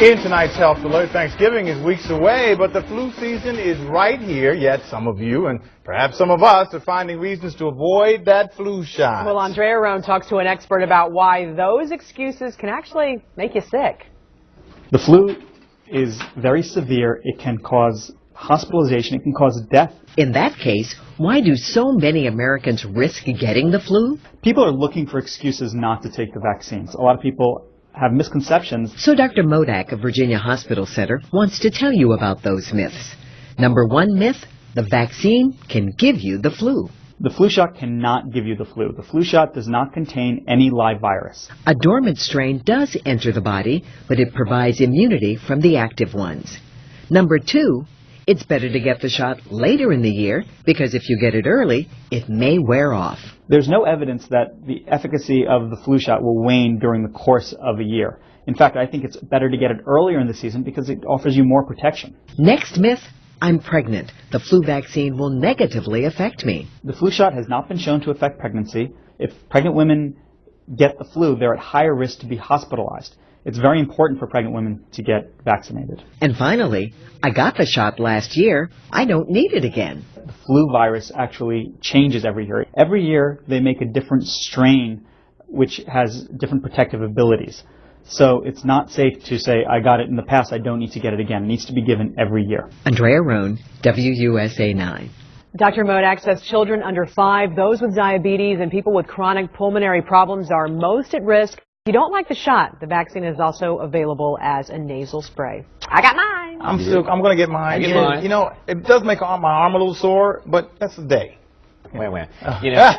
In tonight's Health Alert, Thanksgiving is weeks away, but the flu season is right here, yet some of you and perhaps some of us are finding reasons to avoid that flu shot. Well, Andrea Roane talks to an expert about why those excuses can actually make you sick. The flu is very severe. It can cause hospitalization. It can cause death. In that case, why do so many Americans risk getting the flu? People are looking for excuses not to take the vaccines. A lot of people have misconceptions. So Dr. Modak of Virginia Hospital Center wants to tell you about those myths. Number one myth, the vaccine can give you the flu. The flu shot cannot give you the flu. The flu shot does not contain any live virus. A dormant strain does enter the body, but it provides immunity from the active ones. Number two, it's better to get the shot later in the year because if you get it early, it may wear off. There's no evidence that the efficacy of the flu shot will wane during the course of a year. In fact, I think it's better to get it earlier in the season because it offers you more protection. Next myth, I'm pregnant. The flu vaccine will negatively affect me. The flu shot has not been shown to affect pregnancy. If pregnant women get the flu, they're at higher risk to be hospitalized. It's very important for pregnant women to get vaccinated. And finally, I got the shot last year. I don't need it again. The flu virus actually changes every year. Every year they make a different strain which has different protective abilities. So it's not safe to say, I got it in the past, I don't need to get it again. It needs to be given every year. Andrea Roane, WUSA 9. Dr. Modak says children under five, those with diabetes, and people with chronic pulmonary problems are most at risk. If you don't like the shot, the vaccine is also available as a nasal spray. I got mine. I'm still, I'm gonna get mine. get And, mine. You know, it does make my arm a little sore, but that's the day. Wait, wait. You know,